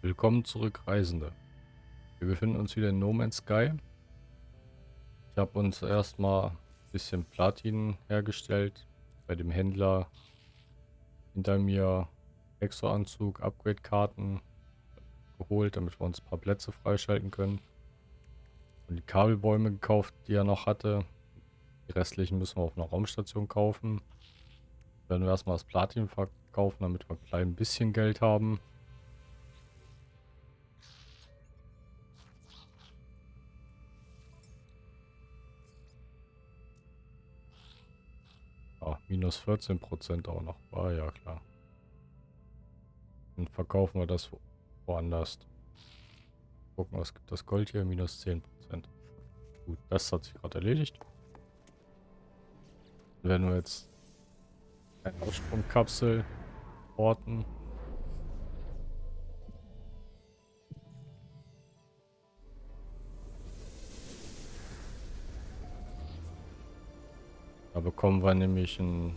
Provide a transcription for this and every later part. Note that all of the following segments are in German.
Willkommen zurück, Reisende. Wir befinden uns wieder in No Man's Sky. Ich habe uns erstmal ein bisschen Platin hergestellt. Bei dem Händler hinter mir Exo-Anzug, Upgrade-Karten geholt, damit wir uns ein paar Plätze freischalten können. Und die Kabelbäume gekauft, die er noch hatte. Die restlichen müssen wir auf einer Raumstation kaufen. Werden wir erstmal das Platin verkaufen, damit wir ein klein bisschen Geld haben. Minus 14 Prozent auch noch. War ja klar. Dann verkaufen wir das woanders. Gucken, was gibt das Gold hier? Minus 10 Prozent. Gut, das hat sich gerade erledigt. Werden wir jetzt eine Aussprungkapsel orten. Da bekommen wir nämlich einen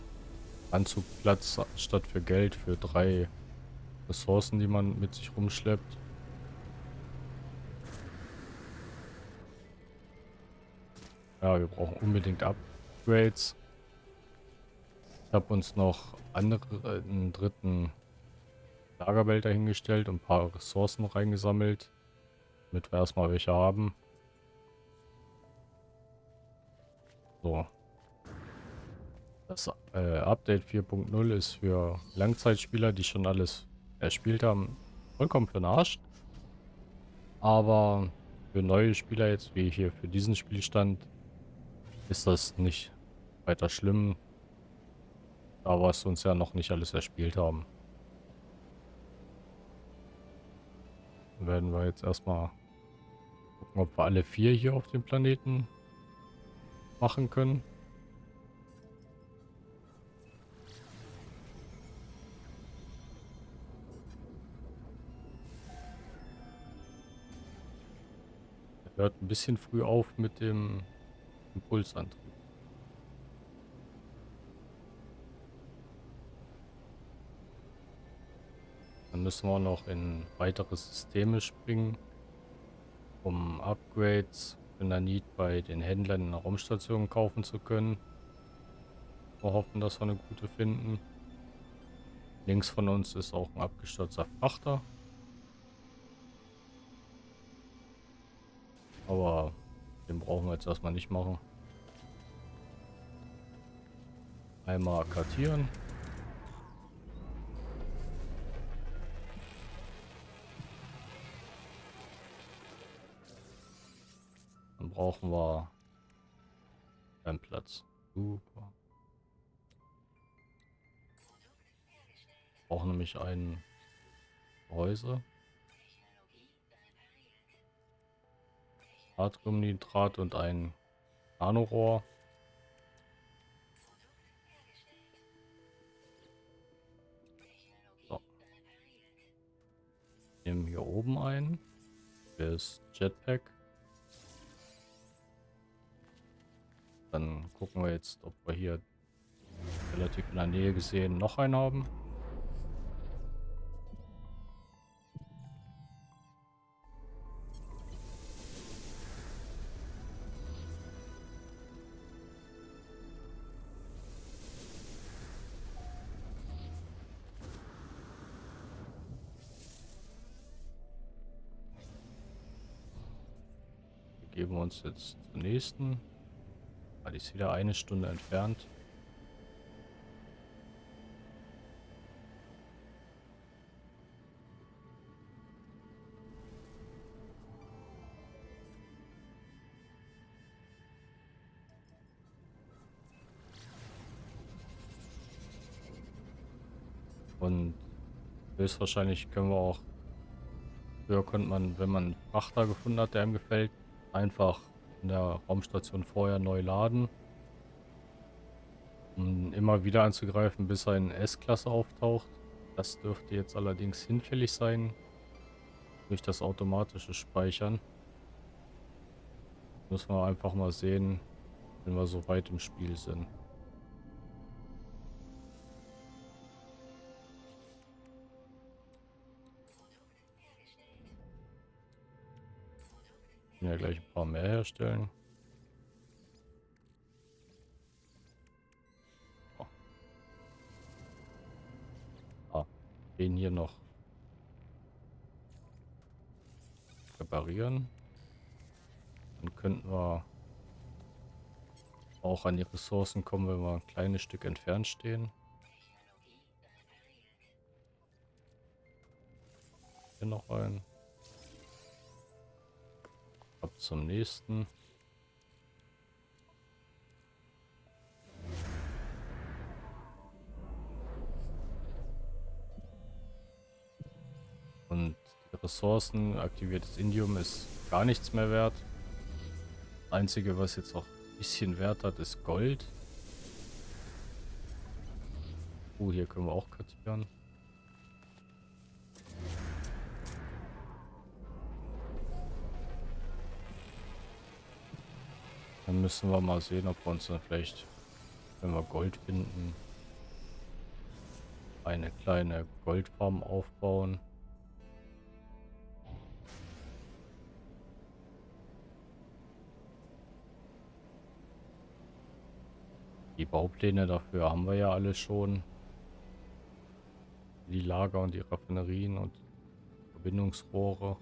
Anzugplatz statt für Geld für drei Ressourcen, die man mit sich rumschleppt. Ja, wir brauchen unbedingt Upgrades. Ich habe uns noch andere, äh, einen dritten Lagerwelt dahingestellt und ein paar Ressourcen reingesammelt, damit wir erstmal welche haben. So. Das äh, Update 4.0 ist für Langzeitspieler, die schon alles erspielt haben, vollkommen für den Arsch. Aber für neue Spieler jetzt, wie hier für diesen Spielstand, ist das nicht weiter schlimm. Da wir es uns ja noch nicht alles erspielt haben. Dann werden wir jetzt erstmal gucken, ob wir alle vier hier auf dem Planeten machen können. Hört ein bisschen früh auf mit dem Impulsantrieb. Dann müssen wir noch in weitere Systeme springen, um Upgrades für Nanit bei den Händlern in der Raumstation kaufen zu können. Wir hoffen, dass wir eine gute finden. Links von uns ist auch ein abgestürzter Frachter. Aber den brauchen wir jetzt erstmal nicht machen. Einmal kartieren. Dann brauchen wir einen Platz. Super. Brauchen nämlich ein Gehäuse. Natriumnitrat und ein Nanorohr. So. Nehmen hier oben ein. Das Jetpack. Dann gucken wir jetzt, ob wir hier relativ in der Nähe gesehen noch einen haben. Geben wir uns jetzt zur nächsten. Ah, die ist wieder eine Stunde entfernt. Und höchstwahrscheinlich können wir auch Früher konnte man, wenn man einen Frachter gefunden hat, der einem gefällt, einfach in der Raumstation vorher neu laden. Um immer wieder anzugreifen, bis er in S-Klasse auftaucht. Das dürfte jetzt allerdings hinfällig sein. Durch das automatische Speichern. Müssen wir einfach mal sehen, wenn wir so weit im Spiel sind. Ja gleich ein paar mehr herstellen. Oh. Ah, den hier noch reparieren. Dann könnten wir auch an die Ressourcen kommen, wenn wir ein kleines Stück entfernt stehen. Hier noch ein. Ab zum nächsten. Und die Ressourcen, aktiviertes Indium ist gar nichts mehr wert. Einzige, was jetzt auch ein bisschen Wert hat, ist Gold. Uh, hier können wir auch kartieren. Dann müssen wir mal sehen, ob wir uns dann vielleicht, wenn wir Gold finden, eine kleine Goldfarm aufbauen. Die Baupläne dafür haben wir ja alle schon. Die Lager und die Raffinerien und Verbindungsrohre.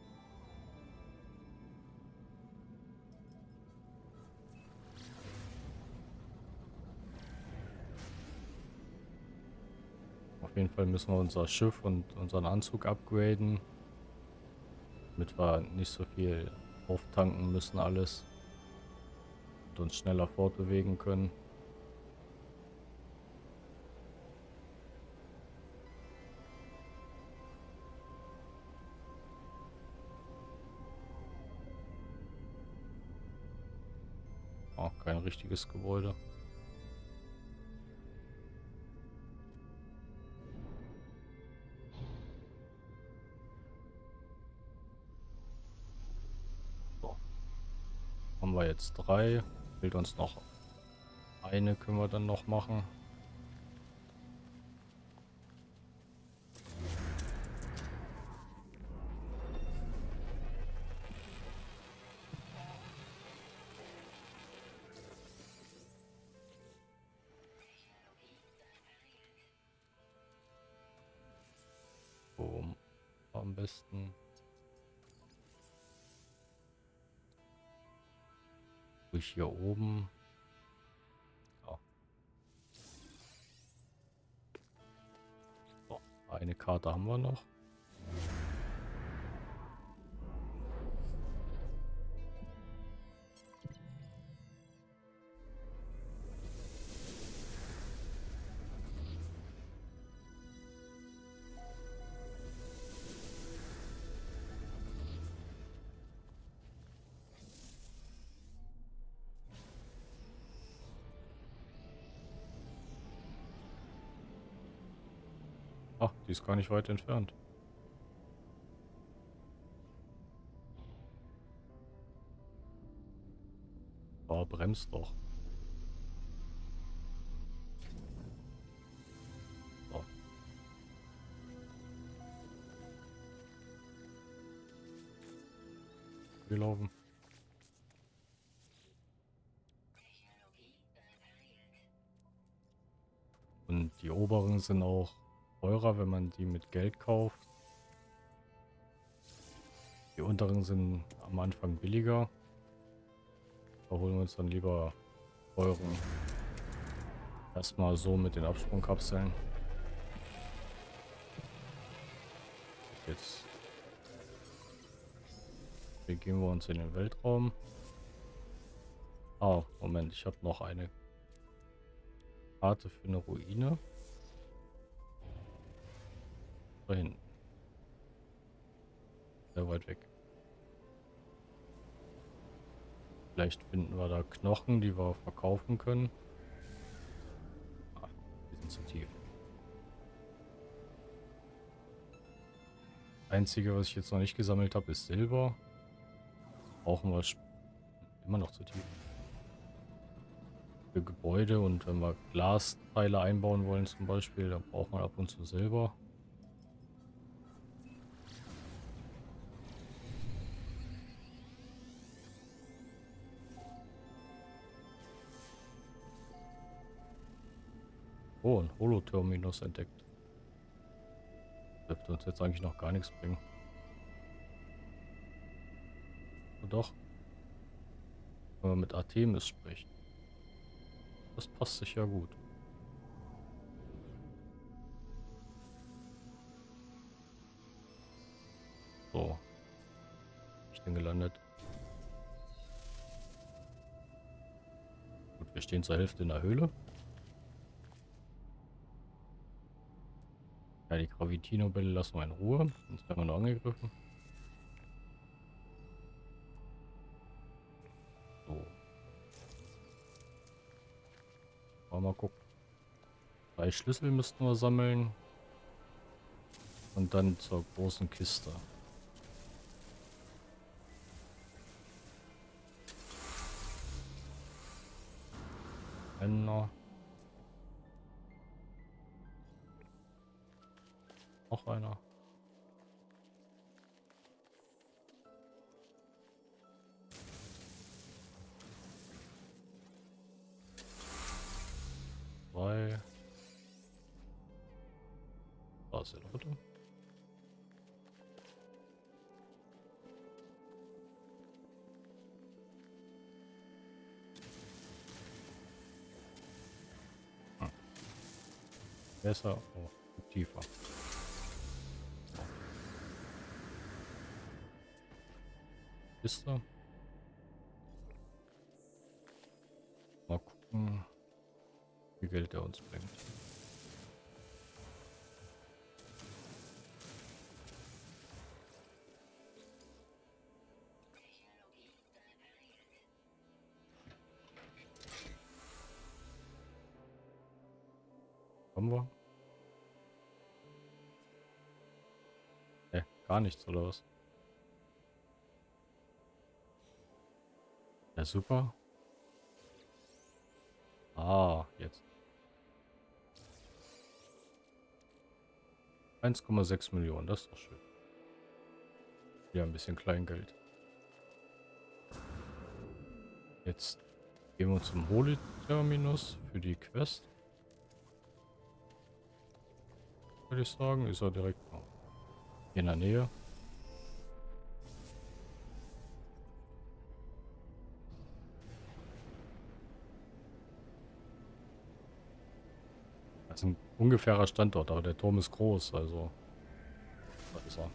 Jeden Fall müssen wir unser Schiff und unseren Anzug upgraden. Damit wir nicht so viel auftanken müssen alles. Und uns schneller fortbewegen können. Oh, kein richtiges Gebäude. Jetzt drei. Fehlt uns noch eine, können wir dann noch machen. Durch hier oben. So. So, eine Karte haben wir noch. Ist gar nicht weit entfernt. Oh, bremst doch. Wir laufen. Und die oberen sind auch teurer, wenn man die mit Geld kauft. Die unteren sind am Anfang billiger. Da holen wir uns dann lieber euren erstmal so mit den Absprungkapseln. Jetzt begeben wir uns in den Weltraum. Oh, Moment, ich habe noch eine Karte für eine Ruine. Da hinten. Sehr weit weg. Vielleicht finden wir da Knochen, die wir verkaufen können. Ah, die sind zu tief. Einzige, was ich jetzt noch nicht gesammelt habe, ist Silber. Brauchen wir immer noch zu tief. Für Gebäude und wenn wir Glasteile einbauen wollen zum Beispiel, dann braucht man ab und zu Silber. Oh, ein Holo-Terminus entdeckt. Dürfte uns jetzt eigentlich noch gar nichts bringen. Und doch. Wenn man mit Artemis spricht. Das passt sich ja gut. So. Ich bin gelandet. Gut, wir stehen zur Hälfte in der Höhle. Ja, die Gravitino-Bälle lassen wir in Ruhe. Sonst werden wir nur angegriffen. So. Mal gucken. Drei Schlüssel müssten wir sammeln. Und dann zur großen Kiste. Einer. Noch einer. Zwei. Da ist der dritte. Hm. Besser, oh, tiefer. Kiste. Mal gucken, wie Geld er uns bringt. Haben wir? Ne, gar nichts oder was? Ja, super. Ah, jetzt. 1,6 Millionen, das ist doch schön. Ja, ein bisschen Kleingeld. Jetzt gehen wir zum Holy-Terminus für die Quest. Würde ich sagen, ist er direkt in der Nähe. Ist ein ungefährer Standort, aber der Turm ist groß, also. Was ist er?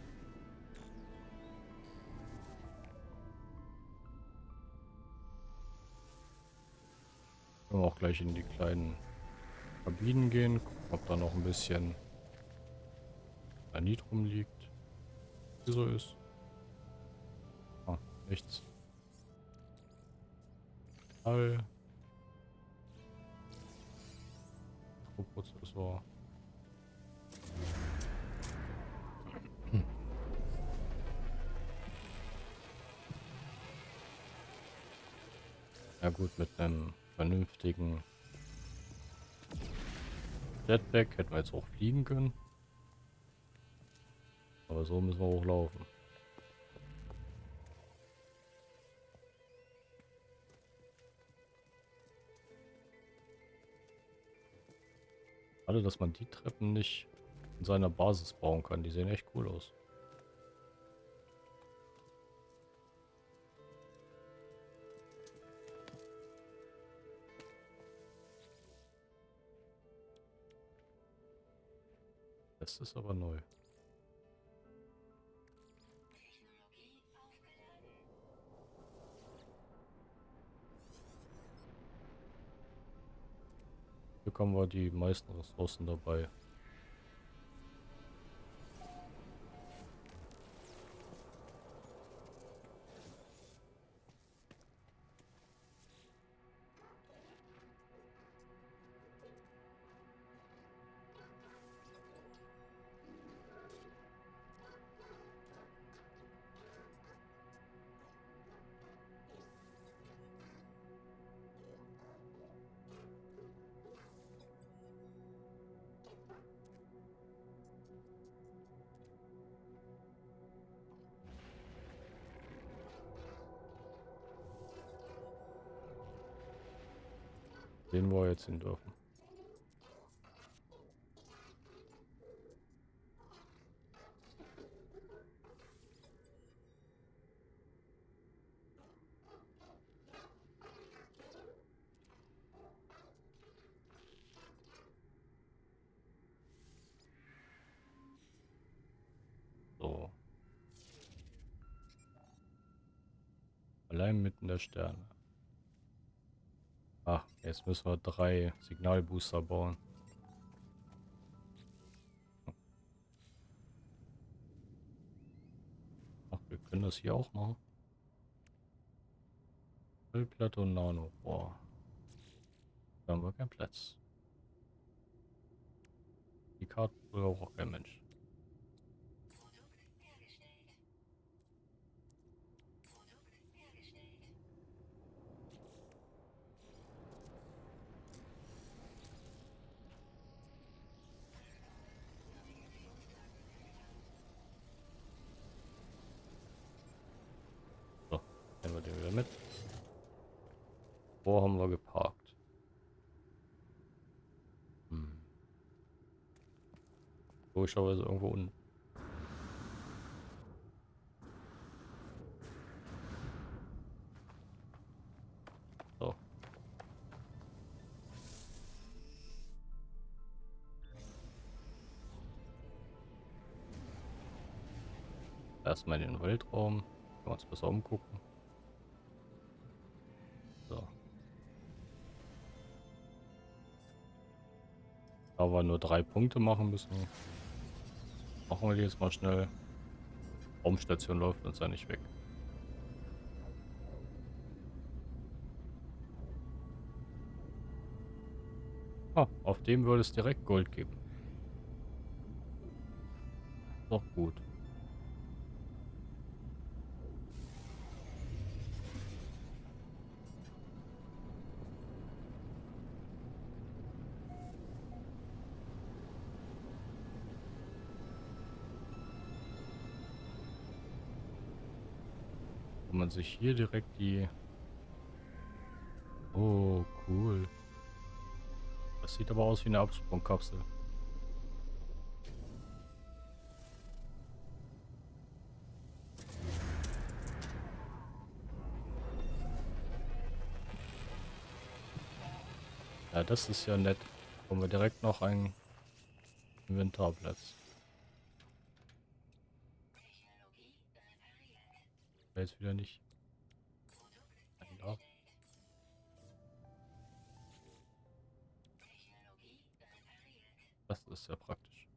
Können wir auch gleich in die kleinen Kabinen gehen, gucken, ob da noch ein bisschen Granit rumliegt. Wie so ist. Ah, nichts. All. Mikroprozessor. Ja gut, mit einem vernünftigen Jetpack hätten wir jetzt auch fliegen können. Aber so müssen wir hochlaufen. Schade, dass man die Treppen nicht in seiner Basis bauen kann. Die sehen echt cool aus. Das ist aber neu. Bekommen wir die meisten Ressourcen dabei. wir jetzt dürfen. Allein mitten der Sterne. Ach, jetzt müssen wir drei Signalbooster bauen. Ach, wir können das hier auch machen. Müllplatte und Nano. Boah. Da haben wir keinen Platz. Die Karte braucht auch kein Mensch. So, nehmen wir den wieder mit. Wo haben wir geparkt? Hm. Logischerweise irgendwo unten. Erstmal in den Weltraum. Können wir uns besser umgucken. Da wir nur drei Punkte machen müssen, machen wir die jetzt mal schnell. Raumstation läuft uns ja nicht weg. Ah, auf dem würde es direkt Gold geben. Doch gut. Man sich hier direkt die... Oh, cool. Das sieht aber aus wie eine Absprungkapsel. Ja, das ist ja nett. Kommen wir direkt noch einen Inventarplatz. Jetzt wieder nicht. Da. Das ist sehr praktisch.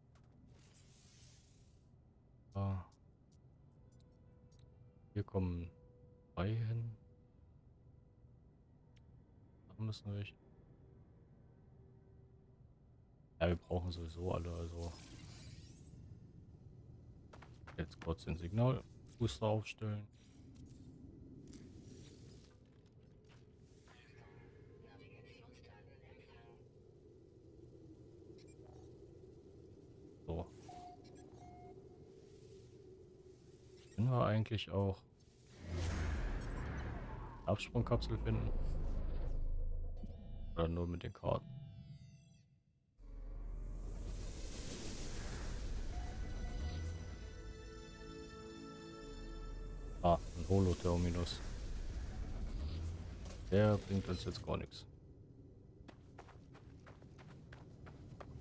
Ah. Hier kommen zwei hin. Da müssen wir. Ja, wir brauchen sowieso alle, also. Jetzt kurz den Signalbooster aufstellen. Eigentlich auch Absprungkapsel finden? Oder nur mit den Karten? Ah, ein Holoterminus. Der bringt uns jetzt gar nichts.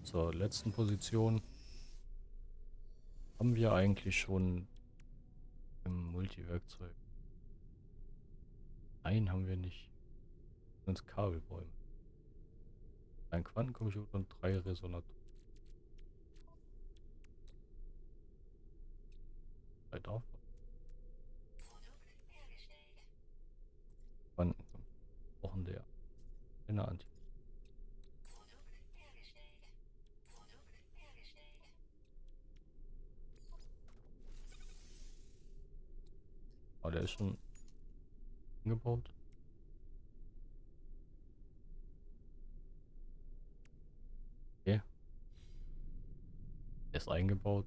Zur letzten Position haben wir eigentlich schon Multiwerkzeug. Nein, haben wir nicht. Uns Kabelbäume. Ein Quantencomputer und drei Resonatoren. Drei davon. Quanten. Brauchen der. Eine Anti. Aber der ist schon gebaut. Okay. Ist eingebaut.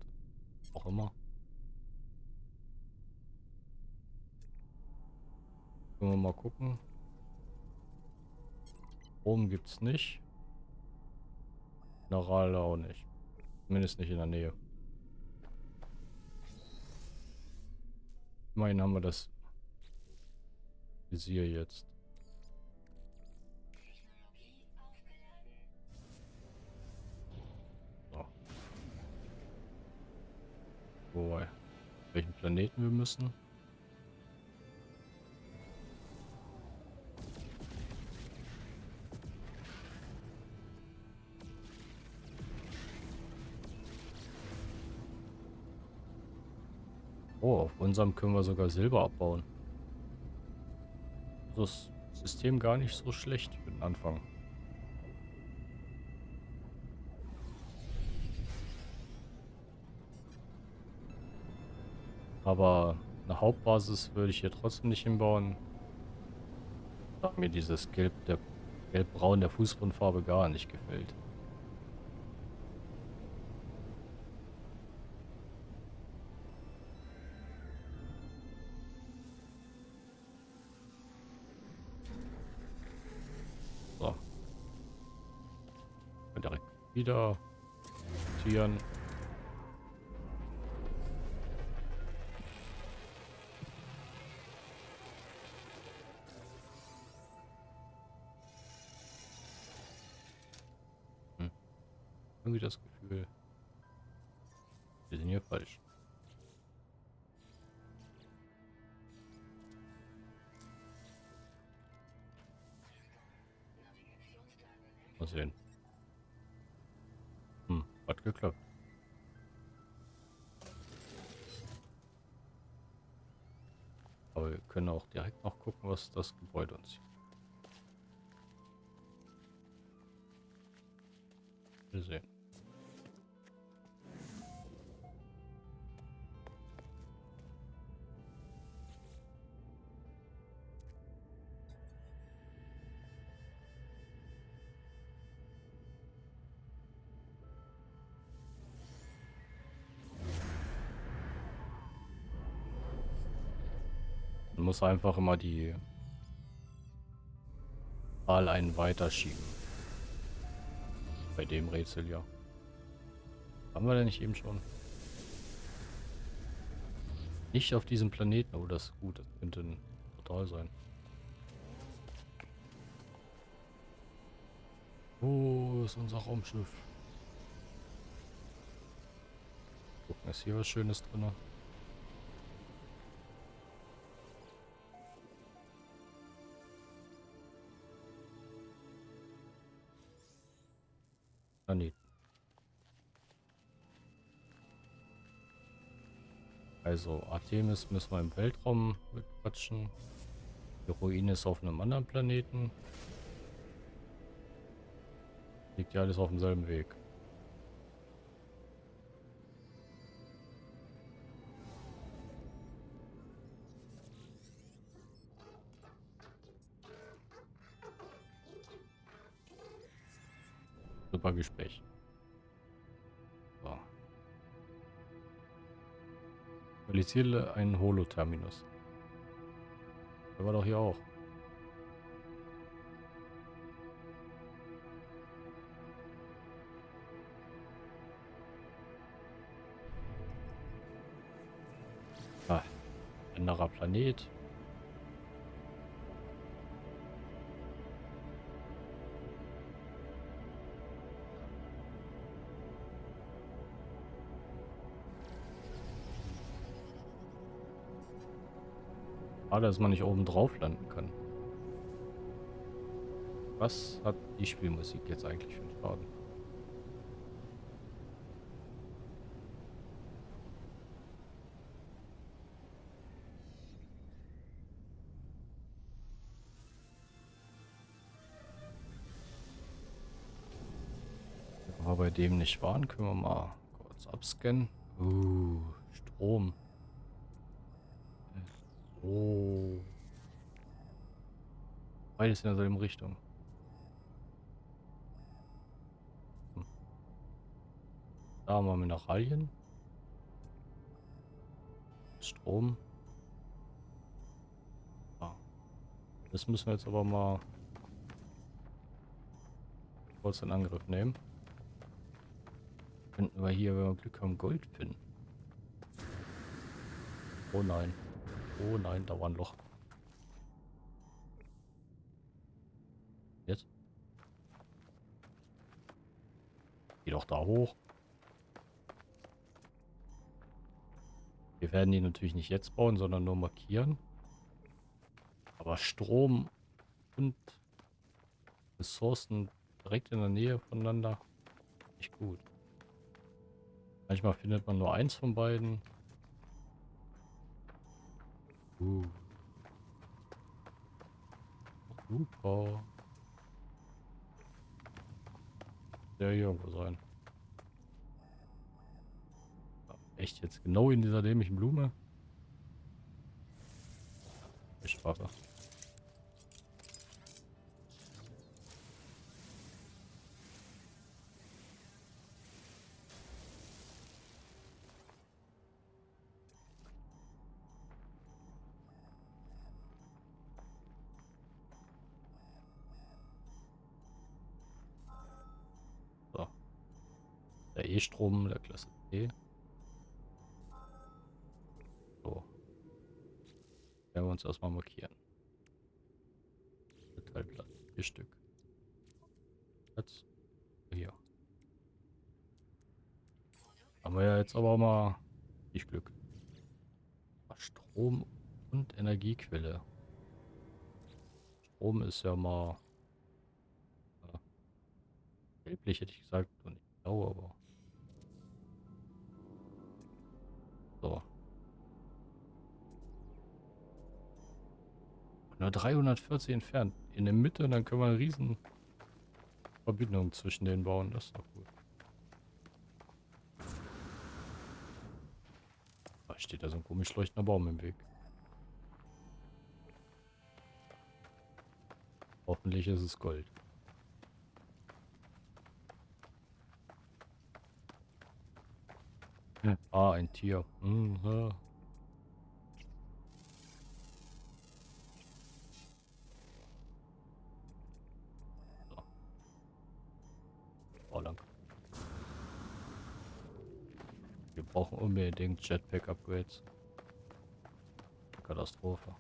Auch immer. Können wir mal gucken. Oben gibt es nicht. Minerale auch nicht. Zumindest nicht in der Nähe. Immerhin haben wir das Visier jetzt. So. Wobei, welchen Planeten wir müssen? Unserem können wir sogar Silber abbauen. Das System gar nicht so schlecht für den Anfang. Aber eine Hauptbasis würde ich hier trotzdem nicht hinbauen. Da mir dieses Gelb der Gelb-Braun der Fußgrundfarbe gar nicht gefällt. Wieder Tieren. irgendwie das Gefühl, wir sind hier falsch. Mal sehen. Hat geklappt. Aber wir können auch direkt noch gucken, was das Gebäude uns hier sehen. Muss einfach immer die Wahl einen weiterschieben. Bei dem Rätsel, ja. Haben wir denn nicht eben schon? Nicht auf diesem Planeten. Oh, das ist gut. Das könnte ein Portal sein. Wo ist unser Raumschiff? Gucken, ist hier was Schönes drin? Planeten. Also Artemis müssen wir im Weltraum bequatschen. Die Ruine ist auf einem anderen Planeten. Liegt ja alles auf demselben Weg. Realisiere einen Holo-Terminus. Der war doch hier auch. Ah, anderer Planet. Schade, dass man nicht oben drauf landen kann. Was hat die Spielmusik jetzt eigentlich für einen Schaden? Wir bei dem nicht waren, können wir mal kurz abscannen. Uh, Strom. Oh. Beides in derselben Richtung. Hm. Da haben wir Mineralien. Strom. Ah. Das müssen wir jetzt aber mal kurz in Angriff nehmen. Könnten wir hier, wenn wir Glück haben, Gold finden. Oh nein. Oh nein, da war ein Loch. Jetzt? Geh doch da hoch. Wir werden die natürlich nicht jetzt bauen, sondern nur markieren. Aber Strom und Ressourcen direkt in der Nähe voneinander. Nicht gut. Manchmal findet man nur eins von beiden. Uh. Super. Der hier irgendwo sein. Echt jetzt genau in dieser dämlichen Blume? Ich warte. Der E-Strom der Klasse C. So. Werden wir uns erstmal markieren. Metallplatte. Vier Stück. Jetzt. Hier. Haben wir ja jetzt aber mal nicht Glück. Strom und Energiequelle. Strom ist ja mal gelblich hätte ich gesagt und nicht blau, aber So. Nur 340 entfernt. In der Mitte, dann können wir eine riesen Verbindung zwischen denen bauen. Das ist doch gut. Da steht da so ein komisch leuchtender Baum im Weg. Hoffentlich ist es Gold. Ah, ein Tier. Mhm. Oh, lang. Wir brauchen unbedingt Jetpack-Upgrades. Katastrophe.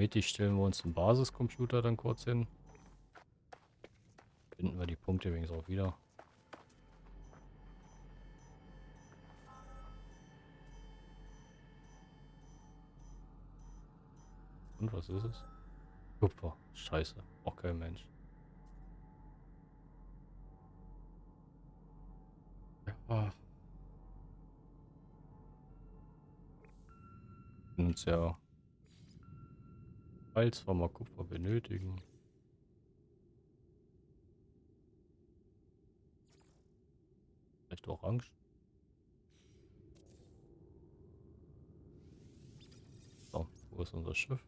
Mittig stellen wir uns einen Basiscomputer dann kurz hin. Finden wir die Punkte übrigens auch wieder. Und was ist es? Kupfer. Scheiße. Auch kein Mensch. Ja. Uns ja Falls wir mal Kupfer benötigen. Vielleicht orange. So, wo ist unser Schiff?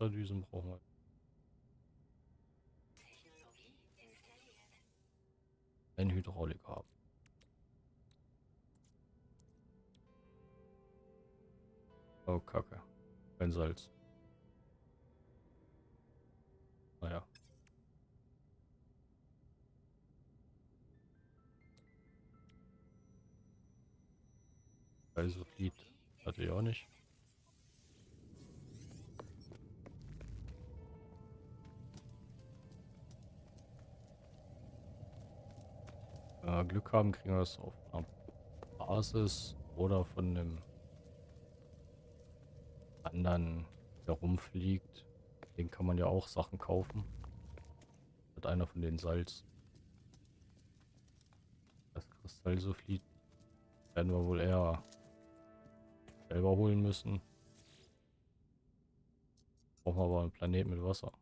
Wasserdüsen brauchen wir. Ein Hydraulik haben. Oh, Kacke. Kein Salz. Naja. Also Lied hatte ich auch nicht. Wenn Glück haben, kriegen wir es auf einer Basis oder von einem anderen herumfliegt. Den kann man ja auch Sachen kaufen. Hat einer von den Salz. Das Kristall so flieht. Werden wir wohl eher selber holen müssen. Brauchen wir aber einen Planet mit Wasser.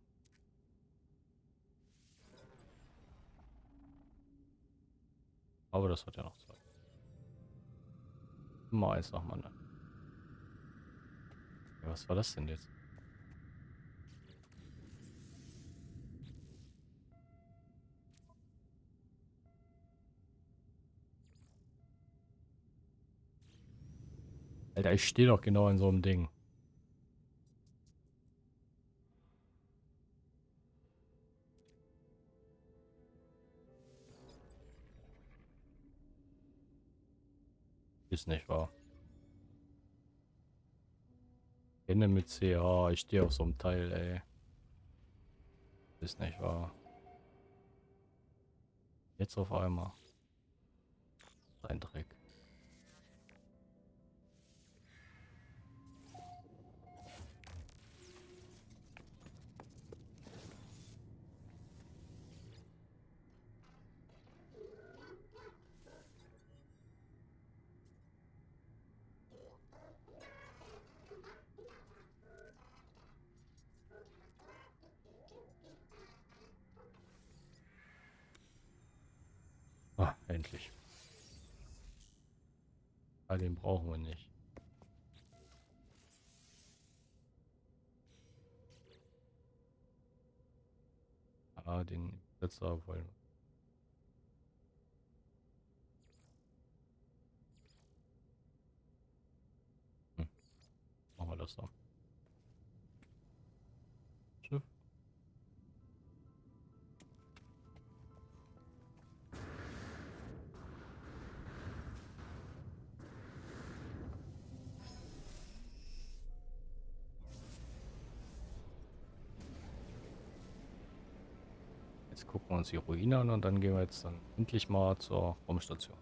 Aber das hat ja noch Zeit. Mal nach dem anderen. Was war das denn jetzt? Alter, ich stehe doch genau in so einem Ding. Ist nicht wahr. Kenne mit CH, ich stehe auf so einem Teil, ey. Ist nicht wahr. Jetzt auf einmal. Ein Dreck. Brauchen wir nicht. Ah, den Setzer wollen wir. Hm. Machen wir das so. Jetzt gucken wir uns die Ruine an und dann gehen wir jetzt dann endlich mal zur Raumstation.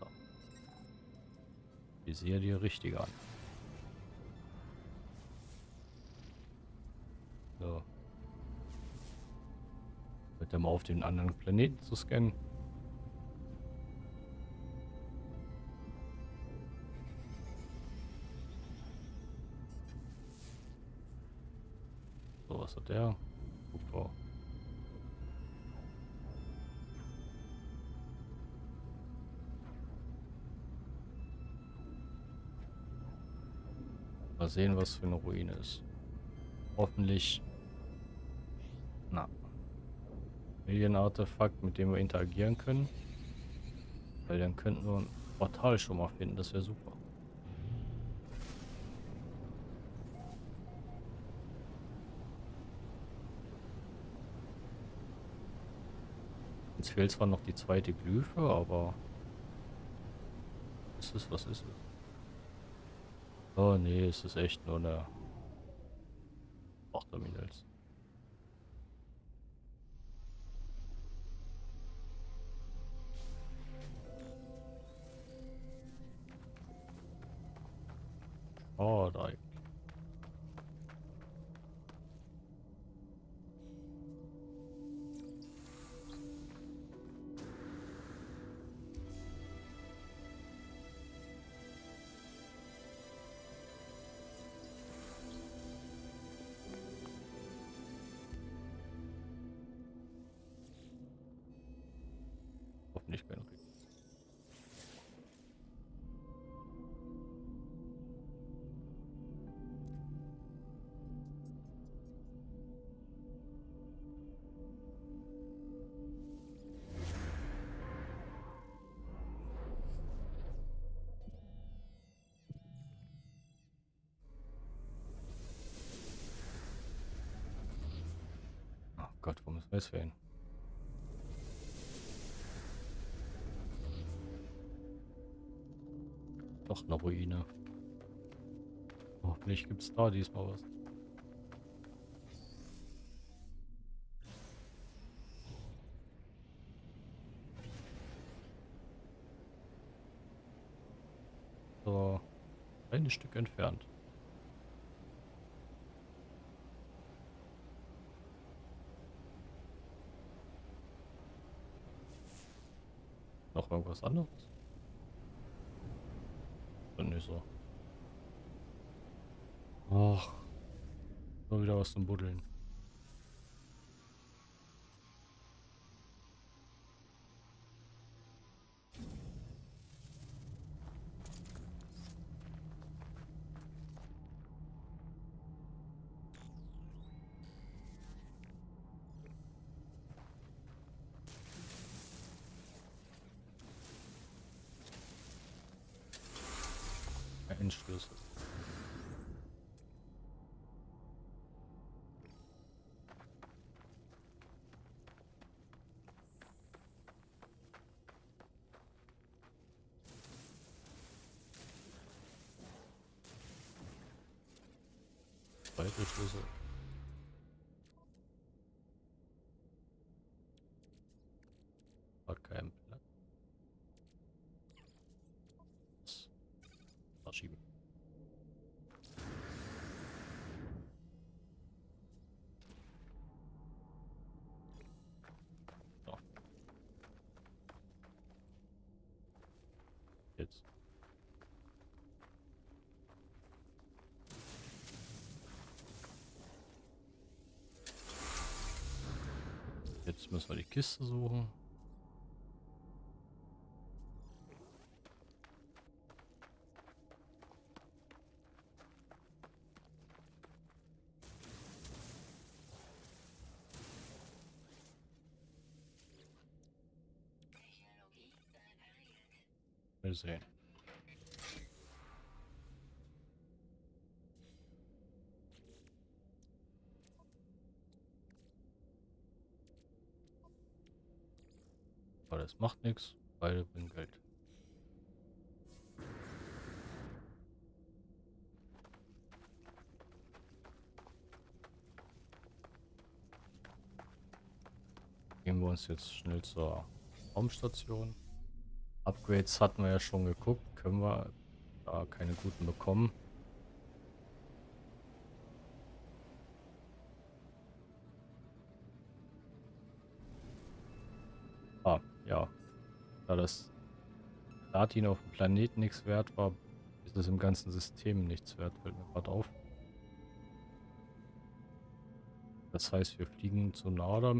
So. Ich sehe die richtige an. So. Bitte mal auf den anderen Planeten zu scannen. So, was hat der? Super. Mal sehen, was für eine Ruine ist. Hoffentlich. Na. Alien-Artefakt, mit dem wir interagieren können. Weil dann könnten wir ein Portal schon mal finden. Das wäre super. Jetzt fehlt zwar noch die zweite Glyphe, aber... Ist es? Was ist es? Oh nee, es ist echt nur eine... Terminals. Oh, da. Gott, wo müssen wir jetzt hin? Doch eine Ruine. Hoffentlich gibt es da diesmal was. So, ein Stück entfernt. Irgendwas anderes? Dann nicht so. Ach. Nur wieder was zum Buddeln. 白色出现。Jetzt müssen wir die Kiste suchen. Mal sehen. Aber das macht nichts, beide bringen Geld. Gehen wir uns jetzt schnell zur Raumstation. Upgrades hatten wir ja schon geguckt. Können wir da keine guten bekommen. Platin auf dem Planeten nichts wert war, ist es im ganzen System nichts wert, fällt mir gerade auf. Das heißt, wir fliegen zu Nada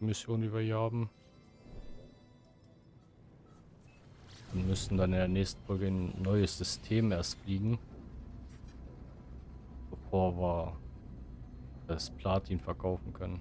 Mission, die wir hier haben. Und müssen dann in der nächsten Folge ein neues System erst fliegen. Bevor wir das Platin verkaufen können.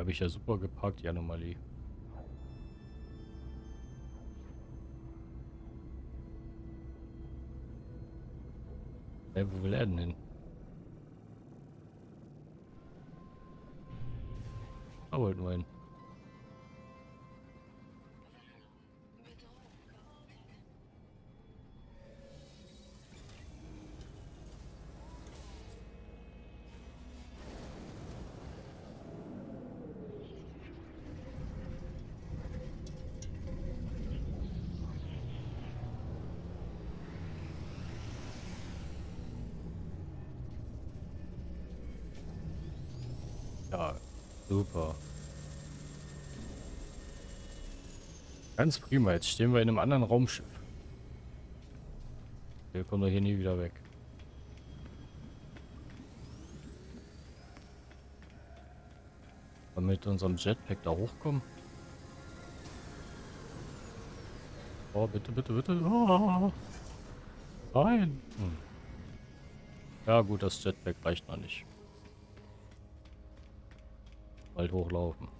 Habe ich ja super geparkt, die Anomalie. Hey, wo will er denn hin? Da wollten wir hin. Ganz prima. Jetzt stehen wir in einem anderen Raumschiff. Wir kommen doch hier nie wieder weg. Wollen mit unserem Jetpack da hochkommen? Oh, bitte, bitte, bitte. Oh. Nein. Hm. Ja gut, das Jetpack reicht noch nicht. Bald hochlaufen.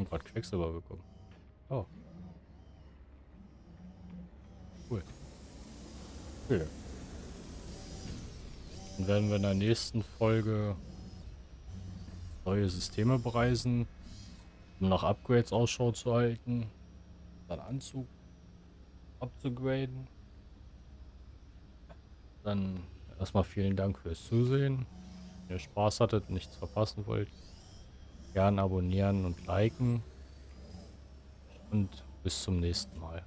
Ich habe gerade Quecksilber bekommen. Oh. Cool. Okay. Dann werden wir in der nächsten Folge neue Systeme bereisen, um nach Upgrades Ausschau zu halten, dann Anzug abzugraden. Dann erstmal vielen Dank fürs Zusehen. Wenn ihr Spaß hattet und nichts verpassen wollt, Gern abonnieren und liken. Und bis zum nächsten Mal.